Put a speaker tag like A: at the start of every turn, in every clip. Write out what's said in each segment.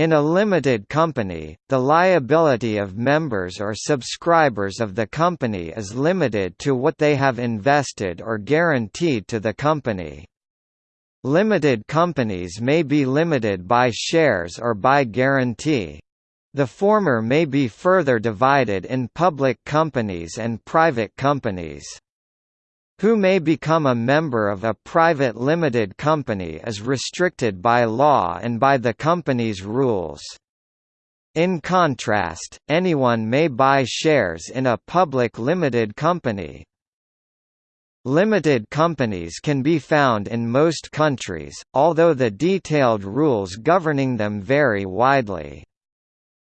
A: In a limited company, the liability of members or subscribers of the company is limited to what they have invested or guaranteed to the company. Limited companies may be limited by shares or by guarantee. The former may be further divided in public companies and private companies. Who may become a member of a private limited company is restricted by law and by the company's rules. In contrast, anyone may buy shares in a public limited company, Limited companies can be found in most countries, although the detailed rules governing them vary widely.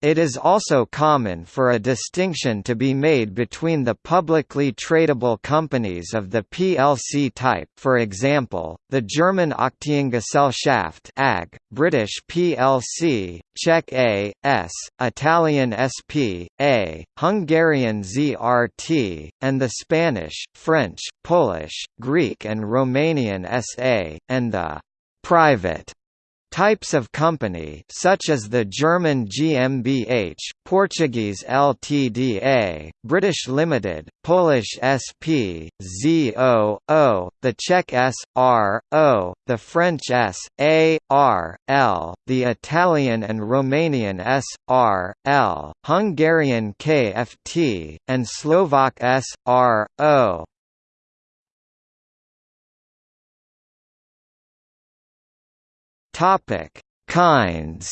A: It is also common for a distinction to be made between the publicly tradable companies of the PLC type for example, the German Aktiengesellschaft AG, British PLC, Czech A, S, Italian SP, A, Hungarian ZRT, and the Spanish, French, Polish, Greek and Romanian SA, and the «private» Types of company such as the German GmbH, Portuguese Ltda, British Limited, Polish SP, ZO, O, the Czech S, R, O, the French S, A, R, L, the Italian and Romanian S, R, L, Hungarian KFT, and Slovak S, Topic: Kinds.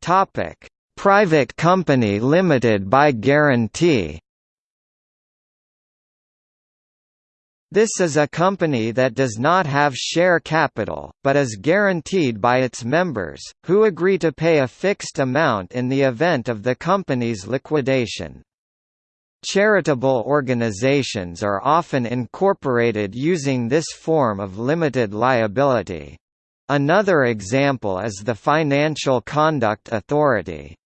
A: Topic: Private company limited by guarantee. This is a company that does not have share capital, but is guaranteed by its members, who agree to pay a fixed amount in the event of the company's liquidation. Charitable organizations are often incorporated using this form of limited liability. Another example is the Financial Conduct Authority.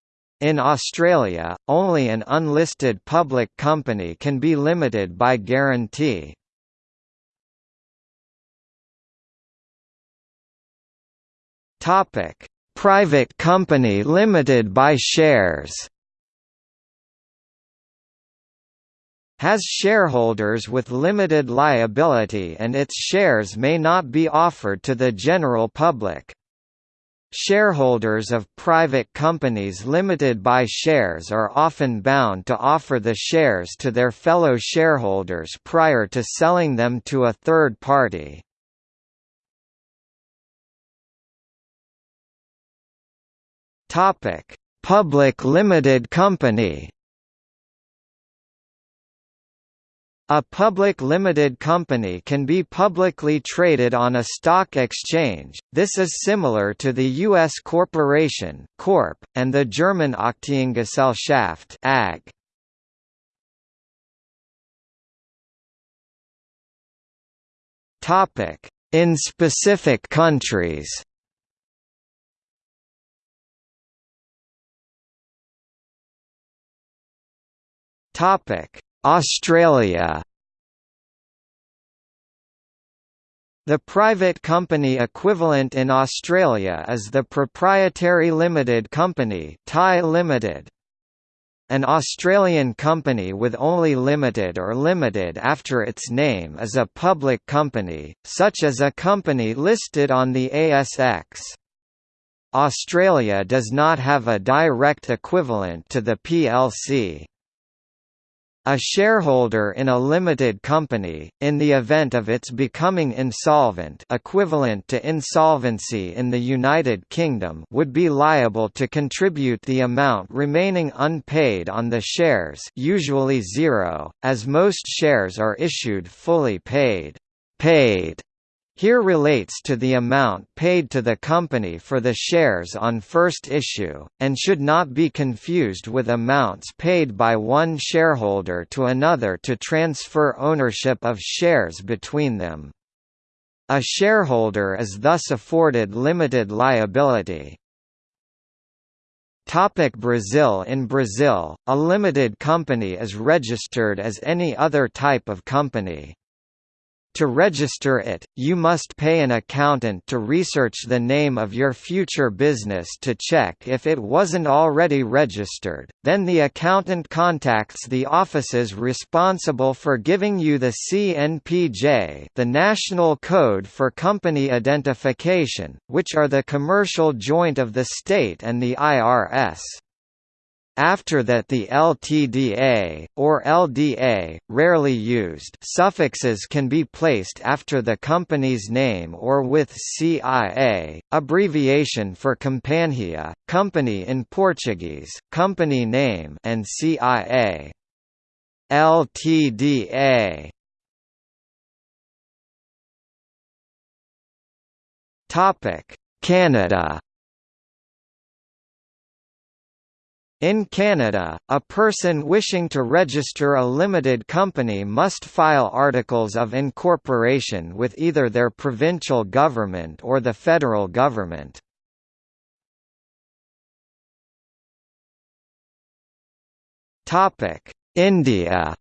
A: In Australia, only an unlisted public company can be limited by guarantee. Private company limited by shares has shareholders with limited liability and its shares may not be offered to the general public. Shareholders of private companies limited by shares are often bound to offer the shares to their fellow shareholders prior to selling them to a third party. Public limited company A public limited company can be publicly traded on a stock exchange, this is similar to the U.S. corporation Corp, and the German Aktiengesellschaft AG. In specific countries Topic Australia The private company equivalent in Australia is the Proprietary Limited Company Pty Limited. An Australian company with only limited or limited after its name is a public company, such as a company listed on the ASX. Australia does not have a direct equivalent to the PLC. A shareholder in a limited company, in the event of its becoming insolvent equivalent to insolvency in the United Kingdom would be liable to contribute the amount remaining unpaid on the shares usually zero, as most shares are issued fully paid. Paid here relates to the amount paid to the company for the shares on first issue, and should not be confused with amounts paid by one shareholder to another to transfer ownership of shares between them. A shareholder is thus afforded limited liability. Topic Brazil In Brazil, a limited company is registered as any other type of company. To register it, you must pay an accountant to research the name of your future business to check if it wasn't already registered, then the accountant contacts the offices responsible for giving you the CNPJ the National Code for Company Identification, which are the commercial joint of the state and the IRS. After that the LTDA, or LDA, rarely used. Suffixes can be placed after the company's name or with CIA, abbreviation for Companhia, company in Portuguese, company name and CIA. LTDA Canada In Canada, a person wishing to register a limited company must file articles of incorporation with either their provincial government or the federal government. India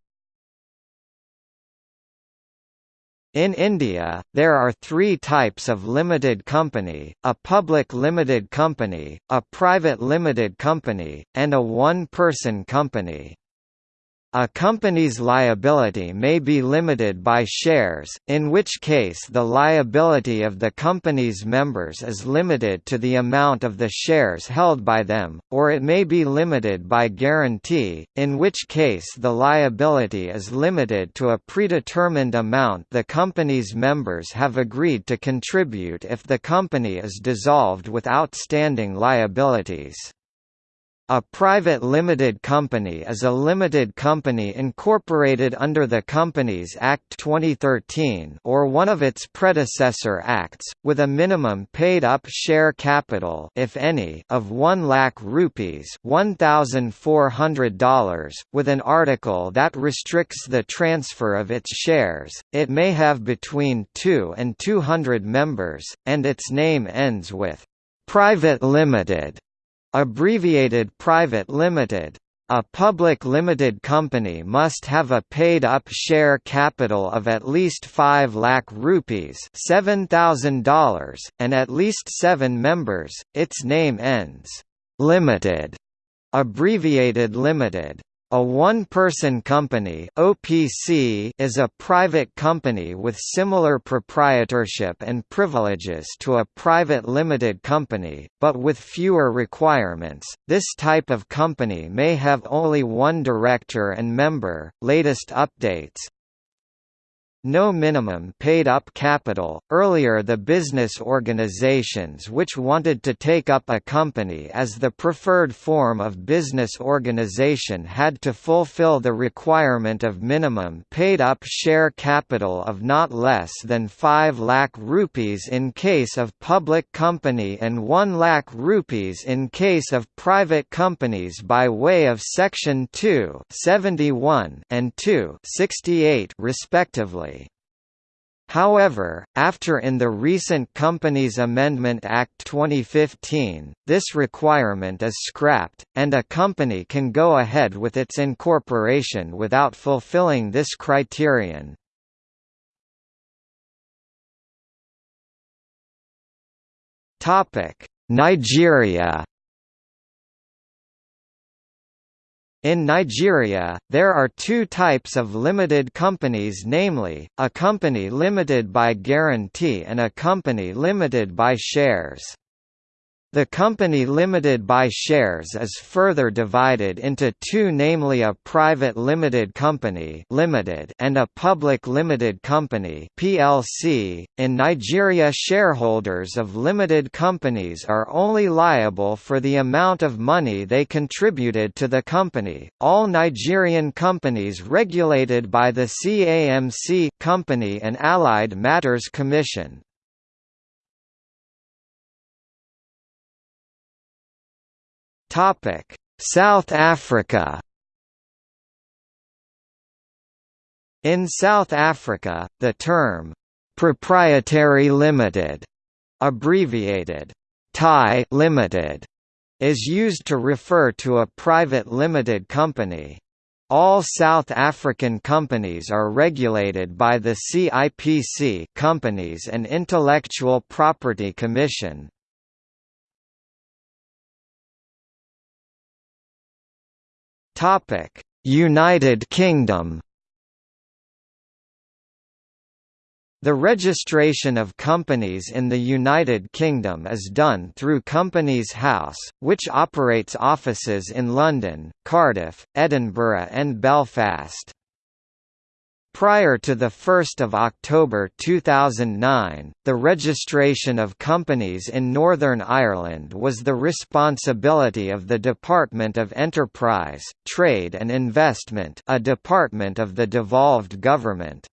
A: In India, there are three types of limited company, a public limited company, a private limited company, and a one-person company. A company's liability may be limited by shares, in which case the liability of the company's members is limited to the amount of the shares held by them, or it may be limited by guarantee, in which case the liability is limited to a predetermined amount the company's members have agreed to contribute if the company is dissolved with outstanding liabilities. A private limited company is a limited company incorporated under the Companies Act 2013 or one of its predecessor acts, with a minimum paid-up share capital if any, of 1 lakh rupees $1,400, with an article that restricts the transfer of its shares. It may have between 2 and 200 members, and its name ends with "'Private Limited' Abbreviated Private Limited. A public limited company must have a paid-up share capital of at least 5 lakh rupees $7,000, and at least seven members. Its name ends limited, abbreviated limited. A one-person company (OPC) is a private company with similar proprietorship and privileges to a private limited company, but with fewer requirements. This type of company may have only one director and member. Latest updates no minimum paid-up capital. Earlier the business organizations which wanted to take up a company as the preferred form of business organization had to fulfill the requirement of minimum paid-up share capital of not less than 5 lakh rupees in case of public company and 1 lakh rupees in case of private companies by way of Section 2 and 2 respectively. However, after in the recent Companies Amendment Act 2015, this requirement is scrapped, and a company can go ahead with its incorporation without fulfilling this criterion. Nigeria In Nigeria, there are two types of limited companies namely, a company limited by guarantee and a company limited by shares. The company limited by shares is further divided into two namely a private limited company limited and a public limited company PLC. .In Nigeria shareholders of limited companies are only liable for the amount of money they contributed to the company. All Nigerian companies regulated by the CAMC Company and Allied Matters Commission Topic: South Africa. In South Africa, the term proprietary limited, abbreviated Pty limited, is used to refer to a private limited company. All South African companies are regulated by the CIPC Companies and Intellectual Property Commission. United Kingdom The registration of companies in the United Kingdom is done through Companies House, which operates offices in London, Cardiff, Edinburgh and Belfast. Prior to 1 October 2009, the registration of companies in Northern Ireland was the responsibility of the Department of Enterprise, Trade and Investment a department of the devolved government.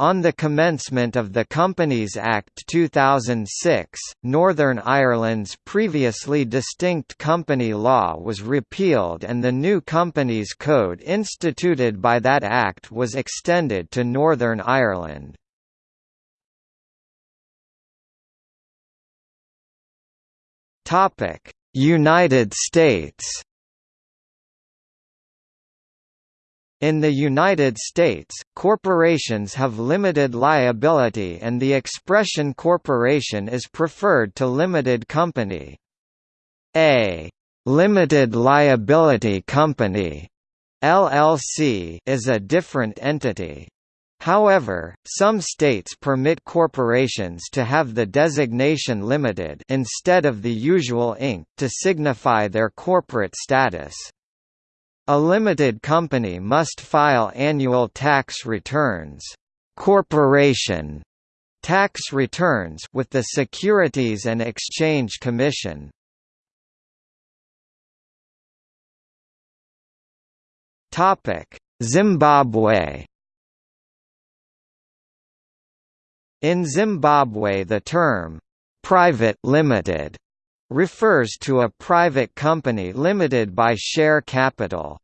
A: On the commencement of the Companies Act 2006, Northern Ireland's previously distinct company law was repealed and the new Companies Code instituted by that act was extended to Northern Ireland. United States In the United States, corporations have limited liability and the expression corporation is preferred to limited company. A limited liability company LLC is a different entity. However, some states permit corporations to have the designation limited instead of the usual Inc. to signify their corporate status. A limited company must file annual tax returns corporation tax returns with the Securities and Exchange Commission. Topic: Zimbabwe In Zimbabwe the term private limited refers to a private company limited by share capital.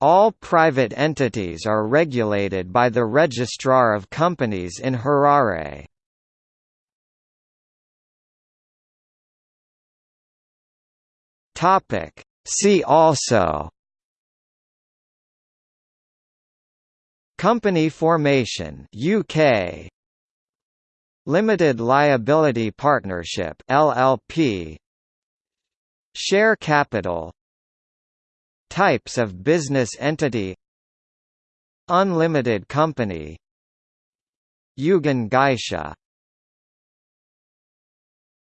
A: All private entities are regulated by the Registrar of Companies in Harare. See also Company formation UK Limited Liability Partnership LLP Share capital Types of business entity Unlimited company Yugen Gaisha